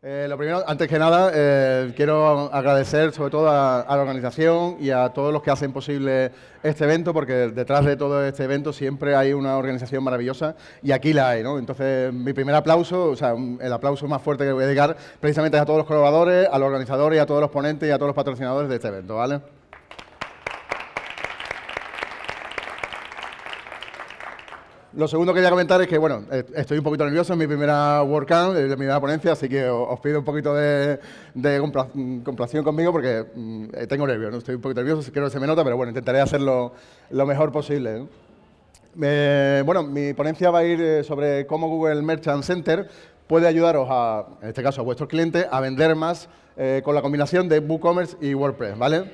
Eh, lo primero, antes que nada, eh, quiero agradecer sobre todo a, la organización y a todos los que hacen posible este evento, porque detrás de todo este evento siempre hay una organización maravillosa y aquí la hay, ¿no? Entonces, mi primer aplauso, o sea, el aplauso más fuerte que voy a dedicar precisamente es a todos los colaboradores, a los organizadores, a todos los ponentes y a todos los patrocinadores de este evento, ¿vale? Lo segundo que quería comentar es que, bueno, eh, estoy un poquito nervioso, en mi primera WordCamp, mi primera ponencia, así que os pido un poquito de, complación conmigo porque mm, eh, tengo nervios, estoy un poquito nervioso, creo que se me nota, pero bueno, intentaré hacerlo lo mejor posible. bueno, mi ponencia va a ir eh, sobre cómo Google Merchant Center puede ayudaros, a, en este caso a vuestros clientes, a vender más con la combinación de WooCommerce y WordPress, ¿vale?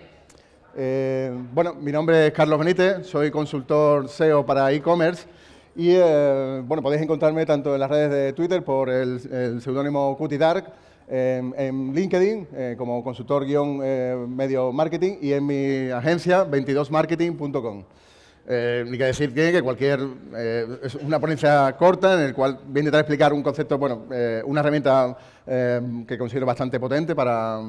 bueno, mi nombre es Carlos Benítez, soy consultor SEO para e-commerce y eh, bueno, podéis encontrarme tanto en las redes de Twitter por el, seudónimo Cutidark, en, en LinkedIn eh, como consultor-medio marketing y en mi agencia 22marketing.com. Eh, ni que decir que cualquier, eh, es una ponencia corta en el cual voy a intentar explicar un concepto, bueno, eh, una herramienta que considero bastante potente para,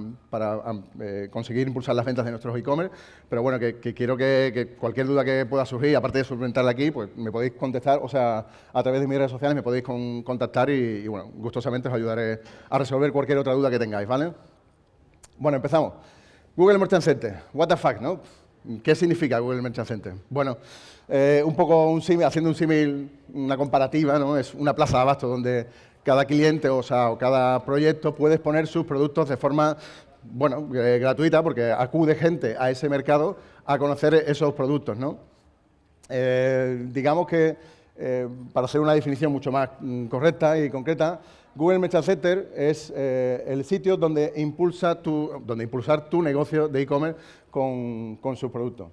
conseguir impulsar las ventas de nuestros e-commerce, pero bueno, que, quiero que, cualquier duda que pueda surgir, aparte de solventarla aquí, pues me podéis contestar, o sea, a través de mis redes sociales me podéis contactar y, y, bueno, gustosamente os ayudaré a resolver cualquier otra duda que tengáis, ¿vale? Bueno, empezamos. Google Merchant Center, what the fuck, ¿no? ¿Qué significa Google Merchant Center? Bueno, eh, un poco un haciendo un símil, una comparativa, ¿no? es una plaza de abasto donde cada cliente o, sea, cada proyecto puede exponer sus productos de forma bueno, eh, gratuita porque acude gente a ese mercado a conocer esos productos. ¿no? Eh, digamos que, para hacer una definición mucho más mm, correcta y concreta, Google Merchant Center es el sitio donde, impulsa tu, donde impulsar tu negocio de e-commerce con, con sus productos.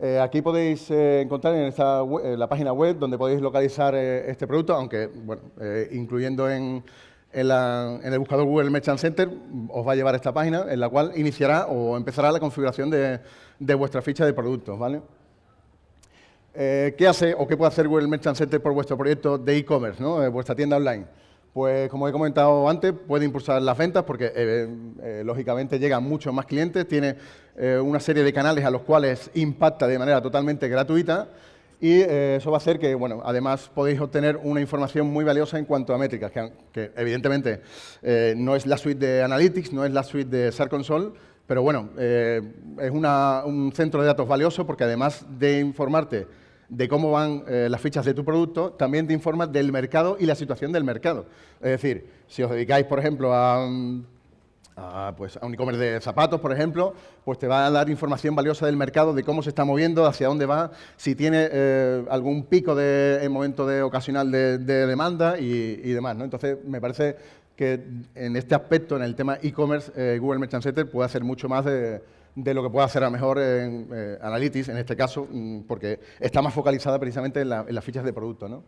Eh, aquí podéis eh, encontrar en esta la página web donde podéis localizar eh, este producto, aunque bueno, incluyendo en, en, el buscador Google Merchant Center os va a llevar esta página en la cual iniciará o empezará la configuración de, de vuestra ficha de productos. ¿vale? ¿Qué hace o qué puede hacer Google Merchant Center por vuestro proyecto de e-commerce, ¿no? vuestra tienda online? Pues como he comentado antes, puede impulsar las ventas porque eh, eh, lógicamente llegan muchos más clientes, tiene eh, una serie de canales a los cuales impacta de manera totalmente gratuita y eso va a hacer que, bueno, además podéis obtener una información muy valiosa en cuanto a métricas, que, evidentemente no es la suite de Analytics, no es la suite de SAR Console, pero bueno, es un centro de datos valioso porque además de informarte de cómo van eh, las fichas de tu producto, también te informa del mercado y la situación del mercado. Es decir, si os dedicáis, por ejemplo, a, pues, a un e-commerce de zapatos, por ejemplo, pues te va a dar información valiosa del mercado, de cómo se está moviendo, hacia dónde va, si tiene eh, algún pico de, en momento de ocasional de, demanda y, demás. ¿no? Entonces, me parece que en este aspecto, en el tema e-commerce, eh, Google Merchant Center puede hacer mucho más de de lo que puede hacer a mejor en eh, Analytics, en este caso, mm, porque está más focalizada precisamente en, las fichas de producto. ¿no?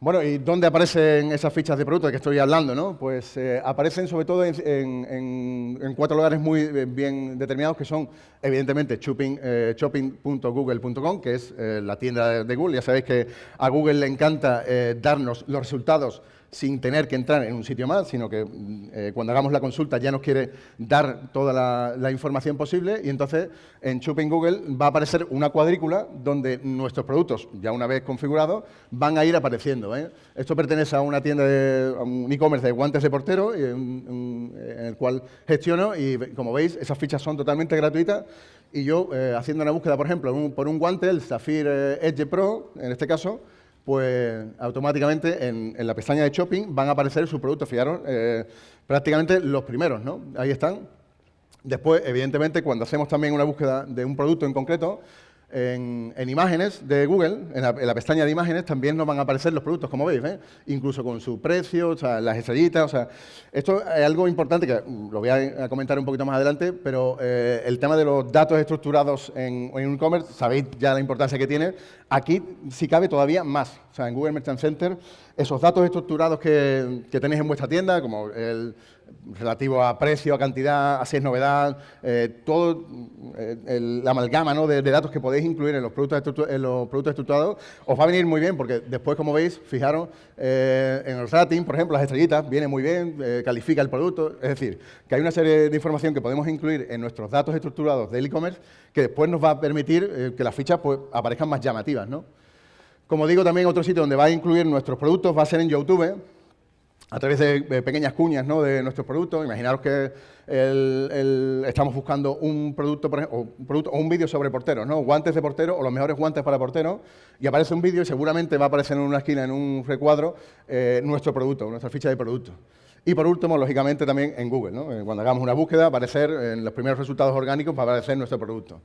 Bueno, ¿y dónde aparecen esas fichas de producto de que estoy hablando? ¿no? Pues eh, aparecen sobre todo en, cuatro lugares muy eh, bien determinados, que son, evidentemente, shopping.google.com, que es la tienda de Google. Ya sabéis que a Google le encanta darnos los resultados sin tener que entrar en un sitio más, sino que eh, cuando hagamos la consulta ya nos quiere dar toda la, información posible y entonces en Shopping Google va a aparecer una cuadrícula donde nuestros productos, ya una vez configurados, van a ir apareciendo. ¿eh? Esto pertenece a una tienda, de, un e-commerce de guantes de portero en, el cual gestiono y como veis esas fichas son totalmente gratuitas y yo eh, haciendo una búsqueda, por ejemplo, por un guante, el Zafir Edge Pro, en este caso, pues automáticamente en, la pestaña de shopping van a aparecer sus productos. Fijaros, eh, prácticamente los primeros, ¿no? Ahí están. Después, evidentemente, cuando hacemos también una búsqueda de un producto en concreto, en, imágenes de Google, en la, pestaña de imágenes, también nos van a aparecer los productos, como veis, ¿eh? incluso con su precio, o sea, las estrellitas. O sea, esto es algo importante que lo voy a, comentar un poquito más adelante, pero eh, el tema de los datos estructurados en, en e-commerce, sabéis ya la importancia que tiene. Aquí, si cabe, todavía más. O sea, en Google Merchant Center, esos datos estructurados que, tenéis en vuestra tienda, como el, relativo a precio, a cantidad, a si es novedad, eh, todo eh, la amalgama de, datos que podéis incluir en los, productos en los productos estructurados os va a venir muy bien porque después, como veis, fijaros, eh, en el rating, por ejemplo, las estrellitas, viene muy bien, califica el producto, es decir, que hay una serie de información que podemos incluir en nuestros datos estructurados del e-commerce que después nos va a permitir que las fichas pues, aparezcan más llamativas. ¿no? Como digo, también otro sitio donde va a incluir nuestros productos va a ser en YouTube, a través de, pequeñas cuñas ¿no? de nuestros productos. Imaginaros que estamos buscando un producto, por ejemplo, o un, producto, o un vídeo sobre porteros, ¿no? guantes de portero o los mejores guantes para porteros, y aparece un vídeo y seguramente va a aparecer en una esquina, en un recuadro, eh, nuestro producto, nuestra ficha de producto. Y por último, lógicamente, también en Google. ¿no? Eh, cuando hagamos una búsqueda, aparecer en los primeros resultados orgánicos va a aparecer nuestro producto.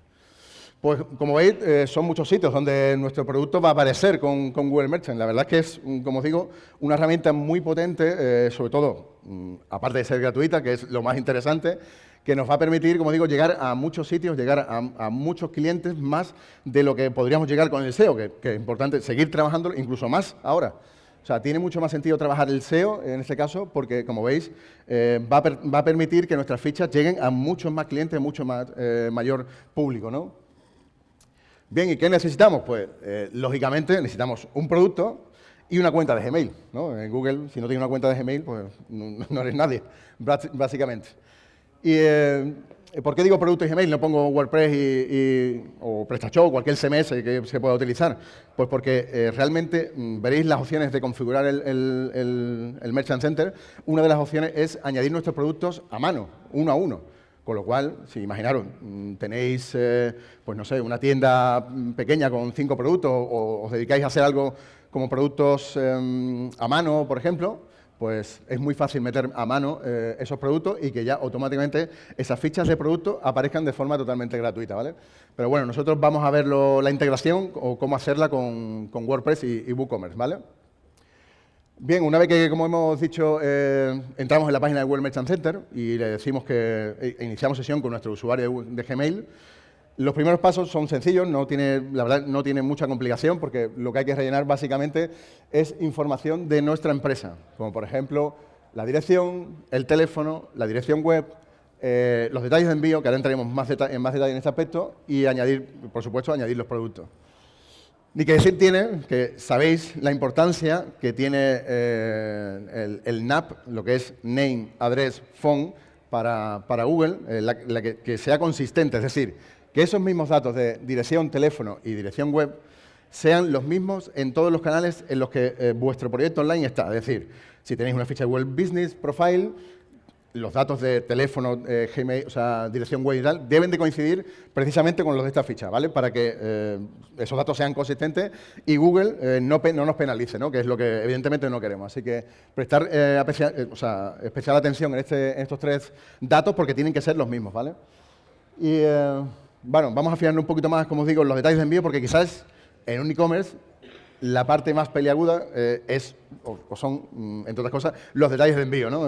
Pues como veis, eh, son muchos sitios donde nuestro producto va a aparecer con, Google Merchant. La verdad es que es, como os digo, una herramienta muy potente, eh, sobre todo, mm, aparte de ser gratuita, que es lo más interesante, que nos va a permitir, como digo, llegar a muchos sitios, llegar a, muchos clientes más de lo que podríamos llegar con el SEO, que, es importante seguir trabajando incluso más ahora. O sea, tiene mucho más sentido trabajar el SEO en este caso porque, como veis, eh, va, a permitir que nuestras fichas lleguen a muchos más clientes, mucho más, mayor público, ¿no? Bien, ¿y qué necesitamos? Pues, eh, lógicamente, necesitamos un producto y una cuenta de Gmail. ¿no? En Google, si no tienes una cuenta de Gmail, pues no, eres nadie, básicamente. ¿Y eh, por qué digo producto y Gmail? No pongo WordPress y, o PrestaShop, cualquier CMS que se pueda utilizar. Pues porque eh, realmente mm, veréis las opciones de configurar el Merchant Center. Una de las opciones es añadir nuestros productos a mano, uno a uno. Con lo cual, si imaginaron, mm, tenéis, eh, pues no sé, una tienda pequeña con cinco productos o os dedicáis a hacer algo como productos em, a mano, por ejemplo, pues es muy fácil meter a mano eh, esos productos y que ya automáticamente esas fichas de producto aparezcan de forma totalmente gratuita, ¿vale? Pero bueno, nosotros vamos a ver la integración o cómo hacerla con, WordPress y, y WooCommerce, ¿vale? Bien, una vez que, como hemos dicho, eh, entramos en la página de Google Merchant Center y le decimos que eh, iniciamos sesión con nuestro usuario de, Gmail, los primeros pasos son sencillos, no la verdad no tiene mucha complicación porque lo que hay que rellenar básicamente es información de nuestra empresa, como por ejemplo la dirección, el teléfono, la dirección web, eh, los detalles de envío, que ahora entraremos más en más detalle en este aspecto, y añadir, por supuesto, añadir los productos. Ni que decir tiene que sabéis la importancia que tiene eh, el, NAP, lo que es Name, Address, Phone, para, Google, eh, que, sea consistente, es decir, que esos mismos datos de dirección, teléfono y dirección web sean los mismos en todos los canales en los que eh, vuestro proyecto online está. Es decir, si tenéis una ficha de Web Business Profile, los datos de teléfono, eh, Gmail, o sea, dirección web y tal, deben de coincidir precisamente con los de esta ficha, ¿vale? Para que eh, esos datos sean consistentes y Google eh, no, nos penalice, ¿no? Que es lo que evidentemente no queremos. Así que prestar especial, atención este, en, estos tres datos porque tienen que ser los mismos, ¿vale? Y, bueno, vamos a afinar un poquito más, como os digo, los detalles de envío porque quizás en un e-commerce la parte más peliaguda es, o, son, mm, entre otras cosas, los detalles de envío, ¿no?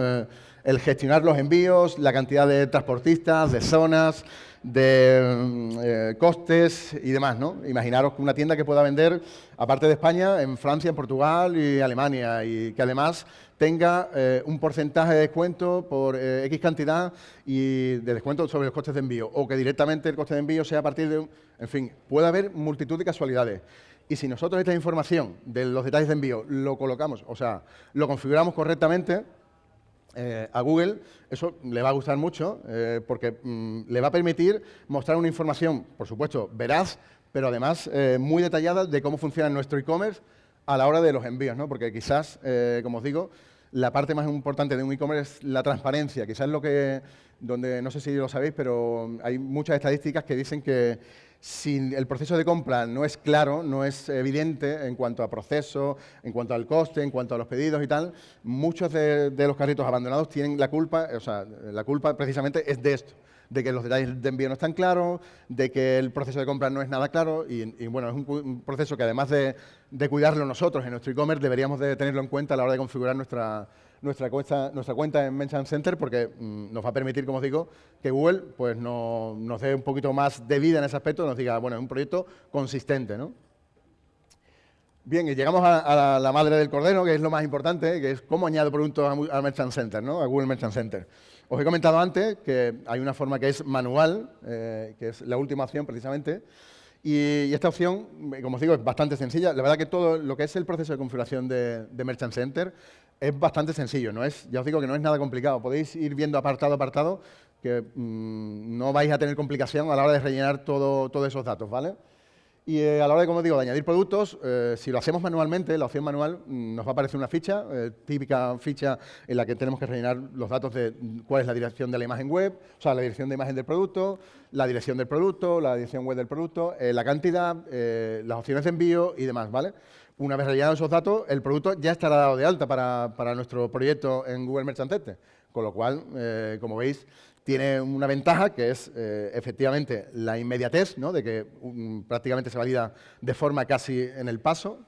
el gestionar los envíos, la cantidad de transportistas, de zonas, de mm, eh, costes y demás. ¿no? Imaginaros una tienda que pueda vender, aparte de España, en Francia, en Portugal y Alemania, y que además tenga eh, un porcentaje de descuento por eh, X cantidad y de descuento sobre los costes de envío, o que directamente el coste de envío sea a partir de un... En fin, puede haber multitud de casualidades. Y si nosotros esta información de los detalles de envío lo colocamos, o sea, lo configuramos correctamente, eh, a Google, eso le va a gustar mucho eh, porque mm, le va a permitir mostrar una información, por supuesto, veraz, pero además eh, muy detallada de cómo funciona nuestro e-commerce a la hora de los envíos, ¿no? porque quizás, como os digo, la parte más importante de un e-commerce es la transparencia, quizás lo que, donde, no sé si lo sabéis, pero hay muchas estadísticas que dicen que si el proceso de compra no es claro, no es evidente en cuanto a proceso, en cuanto al coste, en cuanto a los pedidos y tal, muchos de, los carritos abandonados tienen la culpa, o sea, la culpa precisamente es de esto, de que los detalles de envío no están claros, de que el proceso de compra no es nada claro y, bueno, es un, proceso que además de, de cuidarlo nosotros en nuestro e-commerce deberíamos de tenerlo en cuenta a la hora de configurar nuestra, nuestra cuenta, nuestra cuenta en Mention Center porque mm, nos va a permitir, como os digo, que Google pues, nos dé un poquito más de vida en ese aspecto, nos diga, bueno, es un proyecto consistente. ¿no? Bien, y llegamos a, la, madre del cordero, que es lo más importante, que es cómo añado productos a, Merchant Center, ¿no? a Google Merchant Center. Os he comentado antes que hay una forma que es manual, eh, que es la última opción precisamente, y, esta opción, como os digo, es bastante sencilla. La verdad que todo lo que es el proceso de configuración de, Merchant Center es bastante sencillo, no es, ya os digo que no es nada complicado. Podéis ir viendo apartado a apartado que mm, no vais a tener complicación a la hora de rellenar todo, todos esos datos, ¿vale? Y eh, a la hora de, como digo, de añadir productos, eh, si lo hacemos manualmente, la opción manual, mm, nos va a aparecer una ficha, eh, típica ficha en la que tenemos que rellenar los datos de mm, cuál es la dirección de la imagen web, o sea, la dirección de imagen del producto, la dirección del producto, la dirección web del producto, la cantidad, las opciones de envío y demás, ¿vale? Una vez rellenados esos datos, el producto ya estará dado de alta para, para nuestro proyecto en Google Merchant Center. Con lo cual, como veis, tiene una ventaja que es eh, efectivamente la inmediatez, ¿no? de que prácticamente se valida de forma casi en el paso.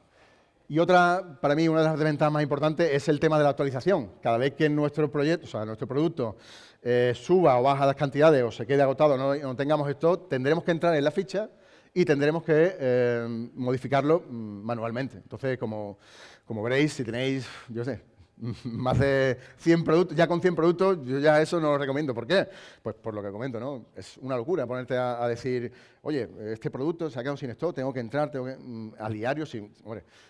Y otra, para mí, una de las ventajas más importantes es el tema de la actualización. Cada vez que nuestro proyecto, o sea, nuestro producto eh, suba o baja las cantidades o se quede agotado, no, no tengamos esto, tendremos que entrar en la ficha y tendremos que eh, modificarlo mm, manualmente. Entonces, como, como veréis, si tenéis, yo sé, más de 100 productos, ya con 100 productos, yo ya eso no lo recomiendo. ¿Por qué? Pues por lo que comento, ¿no? Es una locura ponerte a, decir, oye, este producto se ha quedado sin stock, tengo que entrar, tengo que, mm, a diario, si,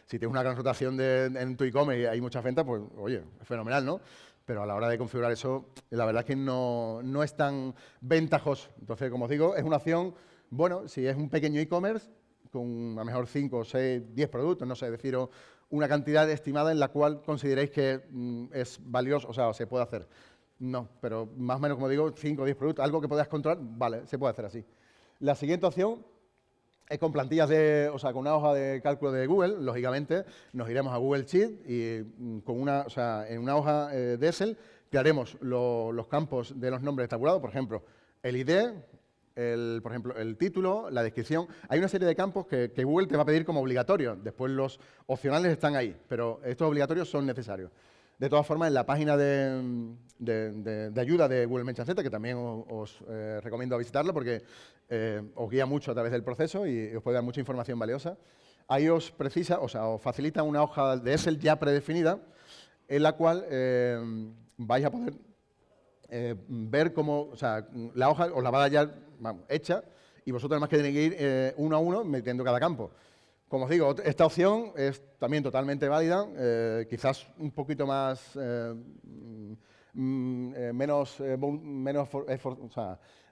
si tienes una gran rotación en tu e-commerce y hay muchas ventas, pues, oye, es fenomenal, ¿no? Pero a la hora de configurar eso, la verdad es que no, no es tan ventajoso. Entonces, como os digo, es una opción, bueno, si es un pequeño e-commerce, con a lo mejor 5, 6, 10 productos, no sé, deciros una cantidad estimada en la cual consideréis que mm, es valioso, o sea, se puede hacer. No, pero más o menos, como digo, 5 o 10 productos, algo que podáis controlar, vale, se puede hacer así. La siguiente opción es con plantillas de, o sea, con una hoja de cálculo de Google, lógicamente, nos iremos a Google Sheet y mm, con una, o sea, en una hoja eh, de Excel crearemos los campos de los nombres tabulados, por ejemplo, el ID, el, por ejemplo, el título, la descripción. Hay una serie de campos que, Google te va a pedir como obligatorios. Después los opcionales están ahí, pero estos obligatorios son necesarios. De todas formas, en la página de, ayuda de Google Mention que también os, eh, recomiendo visitarla porque eh, os guía mucho a través del proceso y os puede dar mucha información valiosa, ahí os precisa, o sea, os facilita una hoja de Excel ya predefinida en la cual eh, vais a poder ver cómo, o sea, la hoja os la va a dar ya hecha y vosotros además que tenéis que ir eh, uno a uno metiendo cada campo. Como os digo, esta opción es también totalmente válida, eh, quizás un poquito más, menos, menos, menos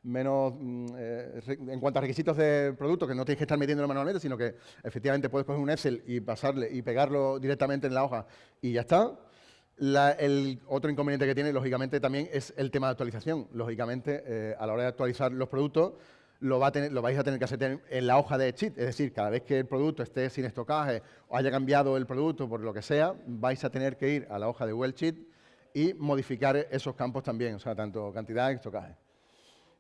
en cuanto a requisitos de producto, que no tienes que estar metiéndolo manualmente, sino que efectivamente puedes coger un Excel y pasarle y pegarlo directamente en la hoja y ya está el otro inconveniente que tiene, lógicamente, también es el tema de actualización. Lógicamente, eh, a la hora de actualizar los productos, lo, vais a tener que hacer en la hoja de cheat. Es decir, cada vez que el producto esté sin estocaje o haya cambiado el producto por lo que sea, vais a tener que ir a la hoja de Google Sheet y modificar esos campos también, o sea, tanto cantidad y estocaje.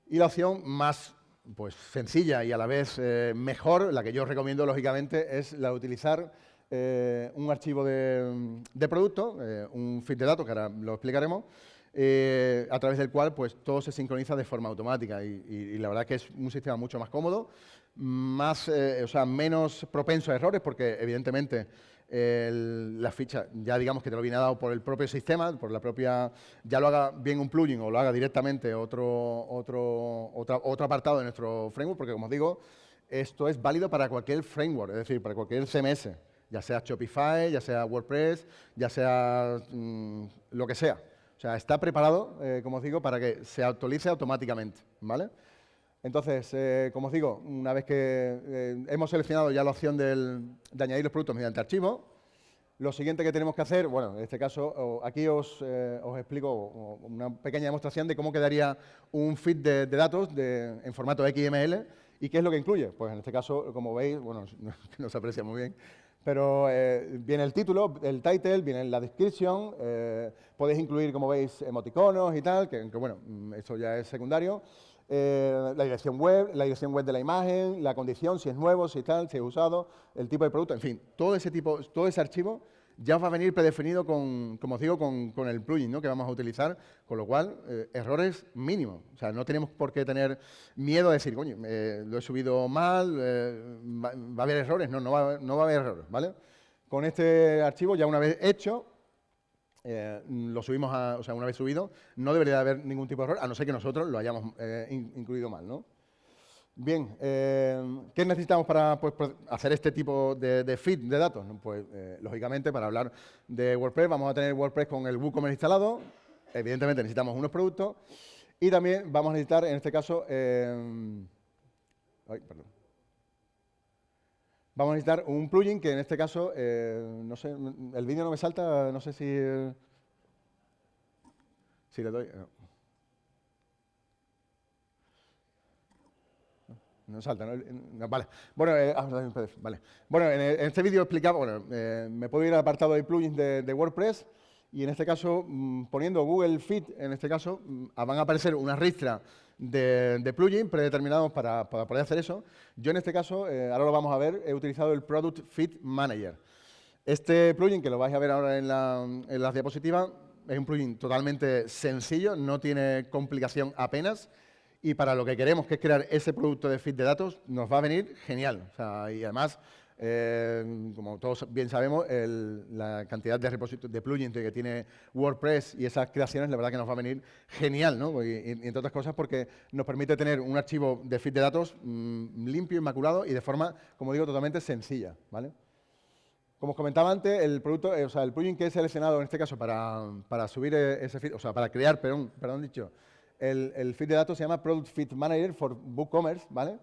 Y la opción más pues, sencilla y a la vez eh, mejor, la que yo recomiendo, lógicamente, es la de utilizar eh, un archivo de, producto, eh, un feed de datos, que ahora lo explicaremos, eh, a través del cual pues, todo se sincroniza de forma automática y, la verdad que es un sistema mucho más cómodo, más, o sea, menos propenso a errores porque evidentemente la ficha ya digamos que te lo viene dado por el propio sistema, por la propia, ya lo haga bien un plugin o lo haga directamente otro, otro, otro apartado de nuestro framework, porque como os digo, esto es válido para cualquier framework, es decir, para cualquier CMS ya sea Shopify, ya sea WordPress, ya sea mm, lo que sea. O sea, está preparado, eh, como os digo, para que se actualice automáticamente, ¿vale? Entonces, eh, como os digo, una vez que eh, hemos seleccionado ya la opción de añadir los productos mediante archivo, lo siguiente que tenemos que hacer, bueno, en este caso, aquí os, explico una pequeña demostración de cómo quedaría un feed de, datos en formato XML y qué es lo que incluye. Pues en este caso, como veis, bueno, no se aprecia muy bien, pero eh, viene el título, el title, viene la descripción, eh, podéis incluir, como veis, emoticonos y tal, que, bueno, mm, eso ya es secundario. Eh, la dirección web, la dirección web de la imagen, la condición, si es nuevo, si tal, si es usado, el tipo de producto, en fin, todo ese tipo, todo ese archivo ya va a venir predefinido con, como os digo, con, el plugin ¿no? que vamos a utilizar, con lo cual, eh, errores mínimos. O sea, no tenemos por qué tener miedo a decir, coño, lo he subido mal, eh, va, a haber errores. No, no va, no va, a haber errores, ¿vale? con este archivo, ya una vez hecho, eh, lo subimos a, o sea, una vez subido, no debería haber ningún tipo de error, a no ser que nosotros lo hayamos eh, incluido mal, ¿no? Bien, eh, ¿qué necesitamos para pues, hacer este tipo de, feed de datos? Pues, lógicamente, para hablar de WordPress, vamos a tener WordPress con el WooCommerce instalado. Evidentemente, necesitamos unos productos. Y también vamos a necesitar, en este caso, ay, perdón. Vamos a necesitar un plugin que en este caso, eh, no sé, el vídeo no me salta, no sé si... si le doy... No. Salta, ¿no? vale. Bueno, eh, ah, vale. bueno en, este vídeo explicaba, bueno, eh, me puedo ir al apartado de plugins de WordPress y en este caso, mm, poniendo Google Fit, en este caso, mm, van a aparecer una ristra de, plugins predeterminados para, poder hacer eso. Yo en este caso, eh, ahora lo vamos a ver, he utilizado el Product Fit Manager. Este plugin, que lo vais a ver ahora en, la, en las diapositivas, es un plugin totalmente sencillo, no tiene complicación apenas, y para lo que queremos, que es crear ese producto de feed de datos, nos va a venir genial. y además, eh, como todos bien sabemos, la cantidad de, de plugins que tiene WordPress y esas creaciones, la verdad que nos va a venir genial, ¿no? Y, entre otras cosas porque nos permite tener un archivo de feed de datos mm, limpio, inmaculado y de forma, como digo, totalmente sencilla, ¿vale? Como os comentaba antes, el producto, eh, o sea, el plugin que he seleccionado en este caso para, subir e, ese feed, o sea, para crear, perdón, perdón dicho, el, feed de datos se llama Product Feed Manager for WooCommerce, ¿vale?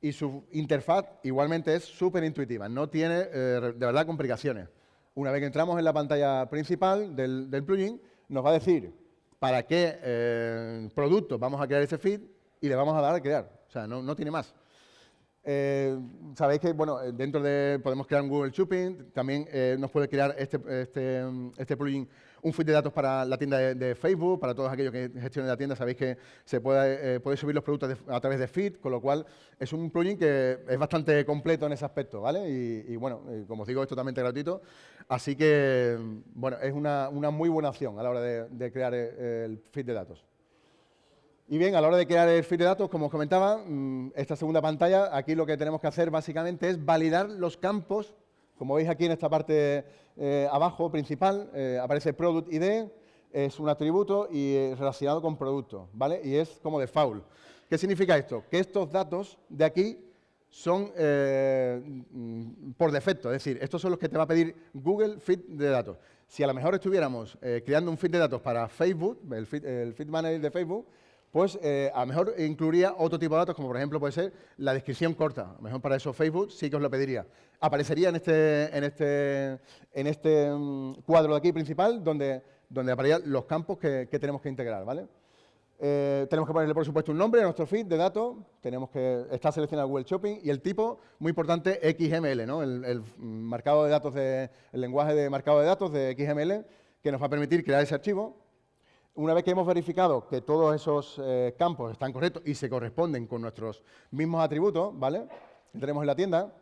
y su interfaz igualmente es súper intuitiva, no tiene eh, de verdad complicaciones. Una vez que entramos en la pantalla principal del, plugin, nos va a decir para qué eh, producto vamos a crear ese feed y le vamos a dar a crear. O sea, no tiene más. Eh, sabéis que bueno, dentro de podemos crear un Google Shopping, también eh, nos puede crear este, este, este, plugin un feed de datos para la tienda de, Facebook, para todos aquellos que gestionen la tienda, sabéis que se puede, eh, subir los productos a través de feed, con lo cual es un plugin que es bastante completo en ese aspecto, ¿vale? Y, bueno, como os digo, es totalmente gratuito, así que bueno, es una, una muy buena opción a la hora de crear el feed de datos. Y bien, a la hora de crear el feed de datos, como os comentaba, mm, esta segunda pantalla, aquí lo que tenemos que hacer básicamente es validar los campos. Como veis aquí en esta parte eh, abajo principal, eh, aparece Product ID, es un atributo y relacionado con producto, ¿vale? Y es como default. ¿Qué significa esto? Que estos datos de aquí son eh, por defecto, es decir, estos son los que te va a pedir Google Feed de datos. Si a lo mejor estuviéramos creando un feed de datos para Facebook, el feed, el feed manager de Facebook, pues eh, a lo mejor incluiría otro tipo de datos, como por ejemplo puede ser la descripción corta. A lo mejor para eso Facebook sí que os lo pediría. Aparecería en este, en este, en este mm, cuadro de aquí principal, donde, donde los campos que, tenemos que integrar, ¿vale? Eh, tenemos que ponerle, por supuesto, un nombre a nuestro feed de datos, tenemos que estar seleccionado Google Shopping y el tipo, muy importante, XML, ¿no? el, el marcado de datos de, el lenguaje de marcado de datos de XML, que nos va a permitir crear ese archivo una vez que hemos verificado que todos esos eh, campos están correctos y se corresponden con nuestros mismos atributos, ¿vale? Que tenemos en la tienda,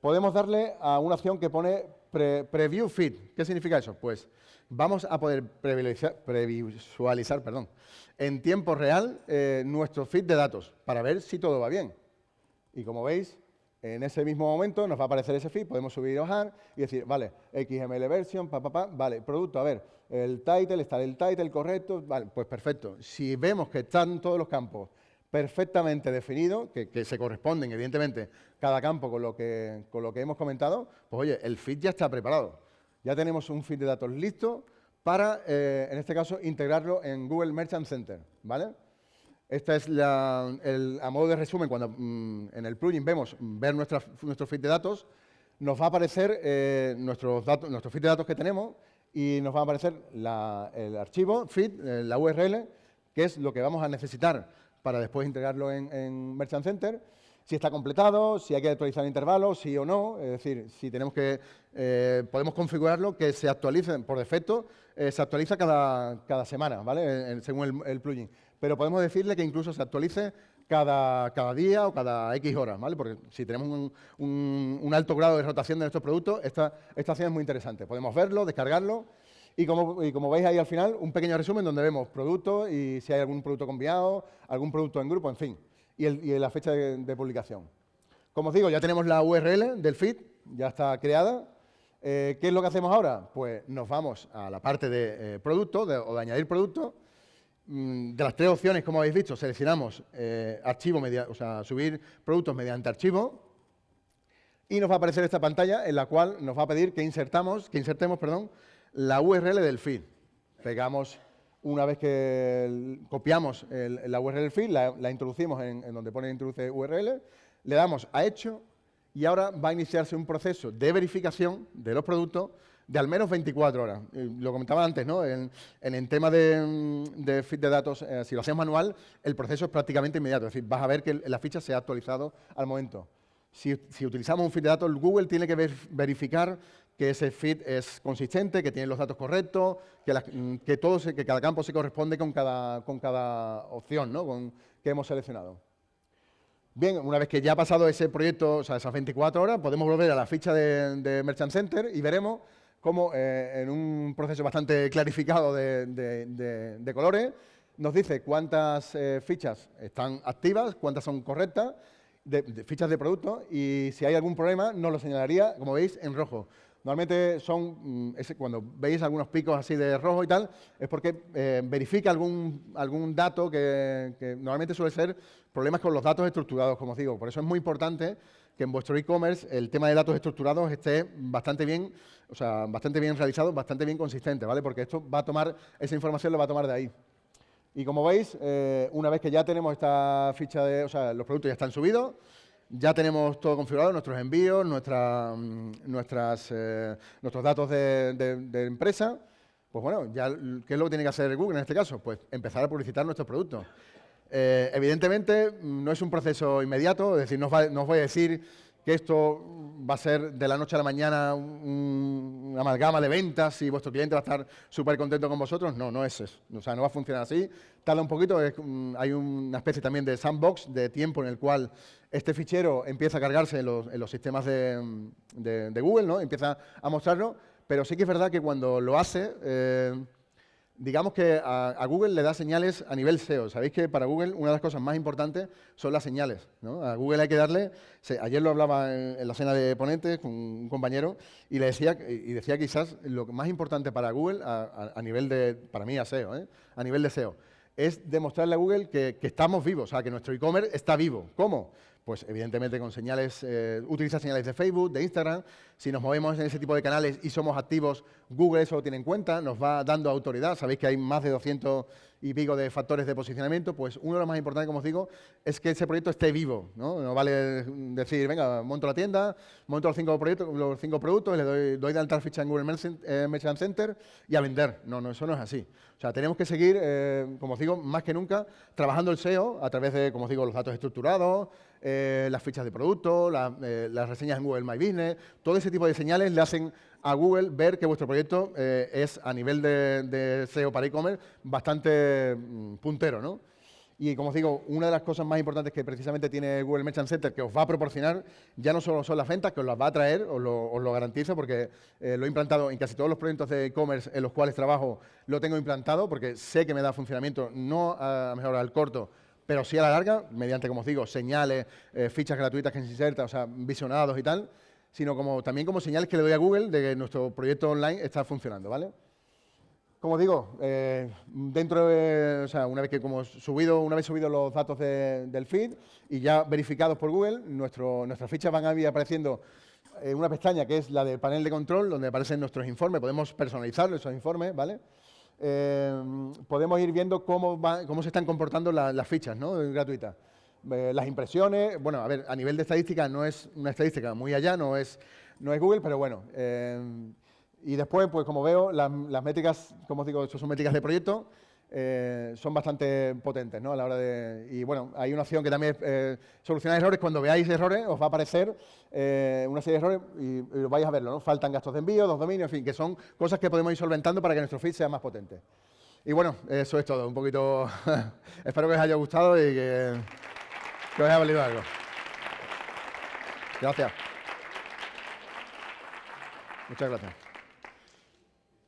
podemos darle a una opción que pone Preview Feed. ¿Qué significa eso? Pues vamos a poder previsualizar, perdón, en tiempo real eh, nuestro feed de datos para ver si todo va bien. Y como veis, en ese mismo momento nos va a aparecer ese feed, podemos subir y bajar y decir, vale, XML version, pa, pa, pa, vale, producto, a ver, el title, está el title correcto, vale, pues perfecto. Si vemos que están todos los campos perfectamente definidos, que, se corresponden, evidentemente, cada campo con lo, que, hemos comentado, pues oye, el feed ya está preparado. Ya tenemos un feed de datos listo para, eh, en este caso, integrarlo en Google Merchant Center, ¿vale? Esta es la, a modo de resumen, cuando mm, en el plugin vemos ver nuestra, nuestro feed de datos, nos va a aparecer eh, nuestros nuestro feed de datos que tenemos y nos va a aparecer el archivo, feed, eh, la URL, que es lo que vamos a necesitar para después integrarlo en, Merchant Center, si está completado, si hay que actualizar intervalos, sí o no, es decir, si tenemos que, eh, podemos configurarlo que se actualice por defecto, se actualiza cada, cada semana, ¿vale? según el plugin. Pero podemos decirle que incluso se actualice cada, cada día o cada X horas, ¿vale? Porque si tenemos un, alto grado de rotación de nuestros productos, esta, esta opción es muy interesante. Podemos verlo, descargarlo y como, y como, veis ahí al final, un pequeño resumen donde vemos productos y si hay algún producto conviado, algún producto en grupo, en fin, y, la fecha de, publicación. Como os digo, ya tenemos la URL del feed, ya está creada. Eh, ¿Qué es lo que hacemos ahora? Pues nos vamos a la parte de eh, producto o de añadir producto. Mm, de las tres opciones, como habéis visto, seleccionamos eh, archivo, o sea, subir productos mediante archivo y nos va a aparecer esta pantalla en la cual nos va a pedir que insertamos, que insertemos, perdón, la URL del feed. Pegamos una vez que copiamos la URL del feed, la, introducimos en, en, donde pone introduce URL, le damos a hecho y ahora va a iniciarse un proceso de verificación de los productos de al menos 24 horas. Lo comentaba antes, ¿no? En, el tema de, feed de datos, eh, si lo hacemos manual, el proceso es prácticamente inmediato. Es decir, vas a ver que la ficha se ha actualizado al momento. Si, utilizamos un feed de datos, Google tiene que verificar que ese feed es consistente, que tiene los datos correctos, que, que, todo que cada campo se corresponde con cada, con cada opción ¿no? con, que hemos seleccionado. Bien, una vez que ya ha pasado ese proyecto, o sea, esas 24 horas, podemos volver a la ficha de, Merchant Center y veremos cómo eh, en un proceso bastante clarificado de, colores nos dice cuántas eh, fichas están activas, cuántas son correctas, de, fichas de producto y si hay algún problema nos lo señalaría, como veis, en rojo. Normalmente son, mm, cuando veis algunos picos así de rojo y tal, es porque eh, verifica algún, algún dato que, normalmente suele ser problemas con los datos estructurados, como os digo. Por eso es muy importante que en vuestro e-commerce el tema de datos estructurados esté bastante bien, o sea, bastante bien realizado, bastante bien consistente, ¿vale? Porque esto va a tomar, esa información lo va a tomar de ahí. Y como veis, eh, una vez que ya tenemos esta ficha de, o sea, los productos ya están subidos, ya tenemos todo configurado, nuestros envíos, nuestra, mm, nuestras, eh, nuestros datos de, empresa. Pues bueno, ya, ¿qué es lo que tiene que hacer Google en este caso? Pues empezar a publicitar nuestros productos. Eh, evidentemente, mm, no es un proceso inmediato, es decir, no os, voy a decir que esto va a ser de la noche a la mañana una amalgama de ventas y vuestro cliente va a estar súper contento con vosotros. No, no es eso. O sea, no va a funcionar así. Tarda un poquito, hay una especie también de sandbox, de tiempo en el cual este fichero empieza a cargarse en los, sistemas de, Google, ¿no? Empieza a mostrarlo, pero sí que es verdad que cuando lo hace... Eh, digamos que a, Google le da señales a nivel SEO. Sabéis que para Google una de las cosas más importantes son las señales. A Google hay que darle, ayer lo hablaba en, la cena de ponentes con un compañero y le decía, y decía quizás lo más importante para Google a, nivel de, para mí a SEO, ¿eh? a nivel de SEO, es demostrarle a Google que, que estamos vivos, o sea, que nuestro e-commerce está vivo. ¿Cómo? Pues evidentemente con señales, eh, utiliza señales de Facebook, de Instagram. Si nos movemos en ese tipo de canales y somos activos, Google eso lo tiene en cuenta, nos va dando autoridad. Sabéis que hay más de 200 y pico de factores de posicionamiento. Pues uno de los más importantes, como os digo, es que ese proyecto esté vivo. No, vale decir, venga, monto la tienda, monto los cinco, proyectos, los cinco productos, le doy, doy de alta ficha en Google eh, Merchant Center y a vender. No, no, eso no es así. O sea, tenemos que seguir, eh, como os digo, más que nunca, trabajando el SEO a través de, como os digo, los datos estructurados, eh, las fichas de producto, eh, las reseñas en Google My Business, todo ese tipo de señales le hacen a Google ver que vuestro proyecto eh, es a nivel de, SEO para e-commerce bastante mm, puntero, ¿no? Y como os digo, una de las cosas más importantes que precisamente tiene Google Merchant Center que os va a proporcionar ya no solo son las ventas, que os las va a traer, os lo, garantizo, porque lo he implantado en casi todos los proyectos de e-commerce en los cuales trabajo, lo tengo implantado, porque sé que me da funcionamiento, no a mejor al corto, pero sí a la larga, mediante, como os digo, señales, eh, fichas gratuitas que se insertan, o sea, visionados y tal, sino como, también como señales que le doy a Google de que nuestro proyecto online está funcionando, ¿vale? Como digo, eh, dentro de, o sea, una vez que como subido, una vez subido los datos del feed y ya verificados por Google, nuestro, nuestras fichas van a ir apareciendo en una pestaña que es la del panel de control, donde aparecen nuestros informes, podemos personalizar esos informes, ¿vale? Eh, podemos ir viendo cómo, cómo se están comportando las fichas ¿no? gratuitas. Eh, las impresiones, bueno, a ver, a nivel de estadística no es una estadística muy allá, no es, no es Google, pero bueno. Eh, y después, pues como veo, las métricas, como os digo, son métricas de proyecto, eh, son bastante potentes ¿no? a la hora de... Y bueno, hay una opción que también es eh, solucionar errores. Cuando veáis errores, os va a aparecer eh, una serie de errores y, vais a verlo. ¿no? Faltan gastos de envío, dos dominios, en fin, que son cosas que podemos ir solventando para que nuestro feed sea más potente. Y bueno, eso es todo. Un poquito... Espero que os haya gustado y que, os haya valido algo. Gracias. Muchas gracias.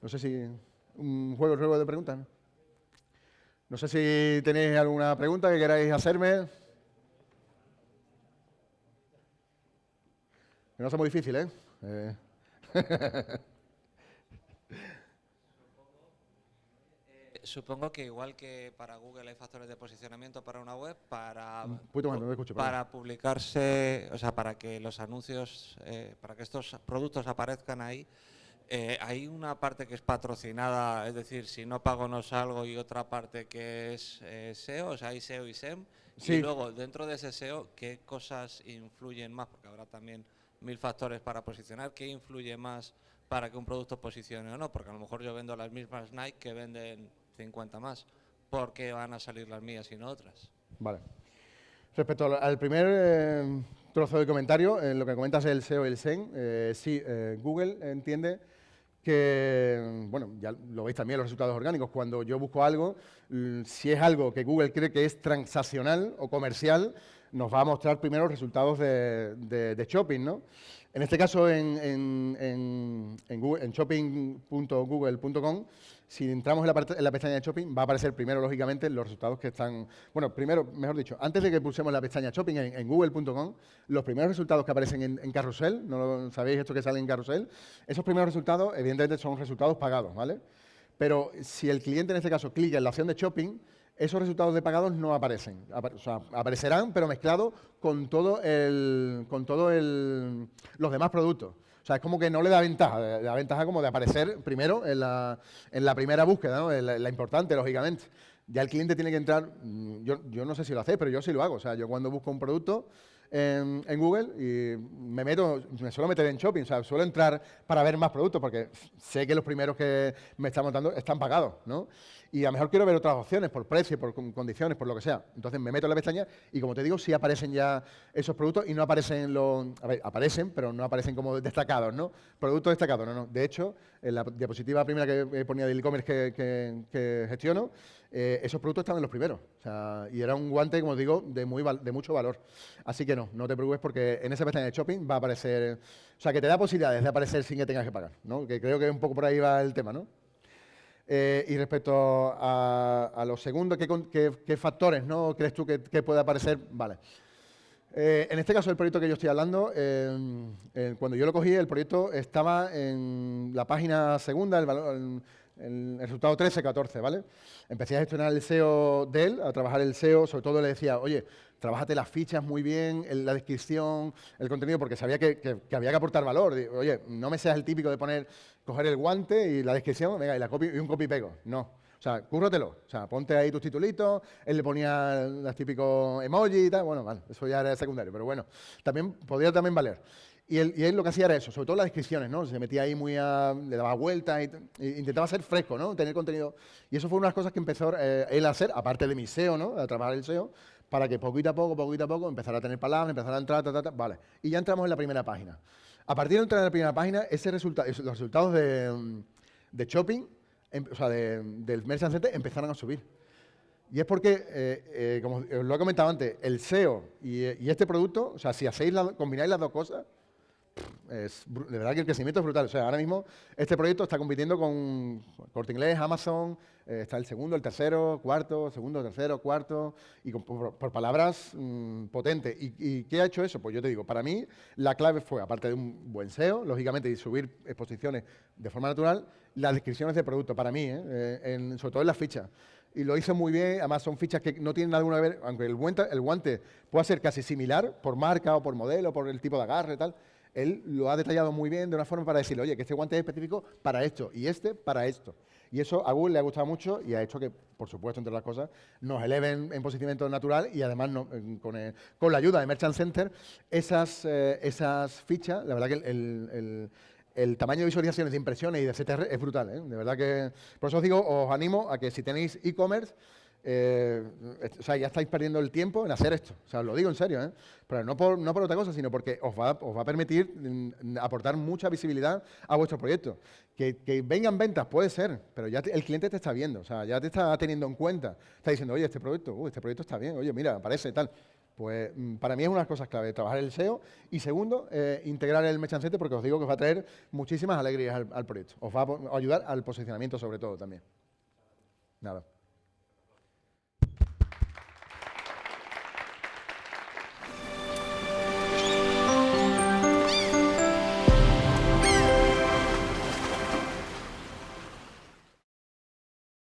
No sé si un juego, juego de preguntas. No sé si tenéis alguna pregunta que queráis hacerme. No es muy difícil, ¿eh? eh supongo que igual que para Google hay factores de posicionamiento para una web, para, para publicarse, o sea, para que los anuncios, eh, para que estos productos aparezcan ahí, eh, hay una parte que es patrocinada, es decir, si no pago no salgo y otra parte que es eh, SEO, o sea, hay SEO y SEM. Y luego, dentro de ese SEO, ¿qué cosas influyen más? Porque habrá también mil factores para posicionar. ¿Qué influye más para que un producto posicione o no? Porque a lo mejor yo vendo las mismas Nike que venden 50 más. ¿Por qué van a salir las mías y no otras? Vale. Respecto al primer eh, trozo de comentario, en lo que comentas el SEO y el SEM, eh, sí, Google entiende que, bueno, ya lo veis también los resultados orgánicos, cuando yo busco algo, si es algo que Google cree que es transaccional o comercial, nos va a mostrar primero resultados de, de shopping, ¿no? En este caso, en, en, en, shopping.google.com, si entramos en la, pestaña de shopping, va a aparecer primero, lógicamente, los resultados que están... Bueno, primero, mejor dicho, antes de que pulsemos la pestaña shopping en, google.com, los primeros resultados que aparecen en, carrusel, ¿no sabéis esto que sale en carrusel? Esos primeros resultados, evidentemente, son resultados pagados, ¿vale? Pero si el cliente, en este caso, clica en la opción de shopping, esos resultados de pagados no aparecen. o sea, aparecerán, pero mezclados con todo el, con todo los demás productos. O sea, es como que no le da ventaja, le da ventaja como de aparecer primero en la, en la primera búsqueda, ¿no? la, importante, lógicamente. Ya el cliente tiene que entrar, mm, yo, yo no sé si lo hace, pero yo sí lo hago. O sea, yo cuando busco un producto, en, Google y me meto, me suelo meter en shopping, o sea, suelo entrar para ver más productos porque sé que los primeros que me están montando están pagados, ¿no? Y a lo mejor quiero ver otras opciones por precio, por condiciones, por lo que sea. Entonces me meto en la pestaña y como te digo, sí aparecen ya esos productos y no aparecen los... A ver, aparecen, pero no aparecen como destacados, ¿no? Productos destacados, no, no. De hecho, en la diapositiva primera que ponía del e-commerce que, gestiono, eh, esos productos estaban en los primeros. O sea, y era un guante, como digo, de, muy, de mucho valor. Así que no, no, te preocupes porque en esa pestaña de shopping va a aparecer, o sea, que te da posibilidades de aparecer sin que tengas que pagar, ¿no? Que creo que un poco por ahí va el tema, ¿no? Eh, y respecto a, a lo segundo, ¿qué, factores ¿no? crees tú que, puede aparecer? Vale. Eh, en este caso, el proyecto que yo estoy hablando, cuando yo lo cogí, el proyecto estaba en la página segunda, el, valor, resultado 13, 14, ¿vale? Empecé a gestionar el SEO de él, a trabajar el SEO, sobre todo le decía, oye, trabájate las fichas muy bien, la descripción, el contenido, porque sabía que, había que aportar valor. oye, no me seas el típico de poner, coger el guante y la descripción, venga, y, la copy, y un copy pego. No. O sea, cúrratelo. O sea, ponte ahí tus titulitos, él le ponía los típicos emojis y tal. Bueno, vale, eso ya era secundario, pero bueno, también podría también valer. Y él, lo que hacía era eso, sobre todo las descripciones, ¿no? Se metía ahí muy a, le daba vueltas y, intentaba ser fresco, ¿no? Tener contenido. Y eso fue una de las cosas que empezó eh, él a hacer, aparte de mi SEO, ¿no? A trabajar el SEO, para que poquito a poco, poquito a poco, empezara a tener palabras, empezara a entrar, ta, ta, ta, vale. Y ya entramos en la primera página. A partir de entrar en la primera página, ese resulta los resultados de, de shopping, em, o sea, del Merchant Center, empezaron a subir. Y es porque, eh, eh, como os lo he comentado antes, el SEO y, y, este producto, o sea, si hacéis la, combináis las dos cosas, es, de verdad que el crecimiento es brutal. O sea, ahora mismo este proyecto está compitiendo con Corte Inglés, Amazon, eh, está el segundo, el tercero, cuarto, segundo, tercero, cuarto, y por, palabras mm, potentes. ¿Y, qué ha hecho eso? Pues yo te digo, para mí la clave fue, aparte de un buen SEO, lógicamente, y subir exposiciones de forma natural, las descripciones de producto, para mí, ¿eh? Eh, sobre todo en las fichas y lo hizo muy bien, además son fichas que no tienen que ver, aunque el guante, el guante pueda ser casi similar por marca o por modelo, por el tipo de agarre y tal, él lo ha detallado muy bien de una forma para decirle, oye, que este guante es específico para esto y este para esto. Y eso a Google le ha gustado mucho y ha hecho que, por supuesto, entre las cosas, nos eleven en posicionamiento natural y además con, la ayuda de Merchant Center, esas, eh, esas fichas, la verdad que el, tamaño de visualizaciones, de impresiones y de CTR es brutal. ¿eh? De verdad que, por eso os digo, os animo a que si tenéis e-commerce, eh, o sea, ya estáis perdiendo el tiempo en hacer esto. O sea, os lo digo en serio, ¿eh? Pero no por, no por otra cosa, sino porque os va, os va a permitir mm, aportar mucha visibilidad a vuestro proyecto. Que, vengan ventas, puede ser, pero ya el cliente te está viendo, o sea, ya te está teniendo en cuenta. Está diciendo, oye, este proyecto, uh, este proyecto está bien, oye, mira, aparece tal. Pues mm, para mí es una de las cosas clave, trabajar el SEO y segundo, eh, integrar el mechancete porque os digo que os va a traer muchísimas alegrías al, al proyecto. Os va a ayudar al posicionamiento sobre todo también. Nada.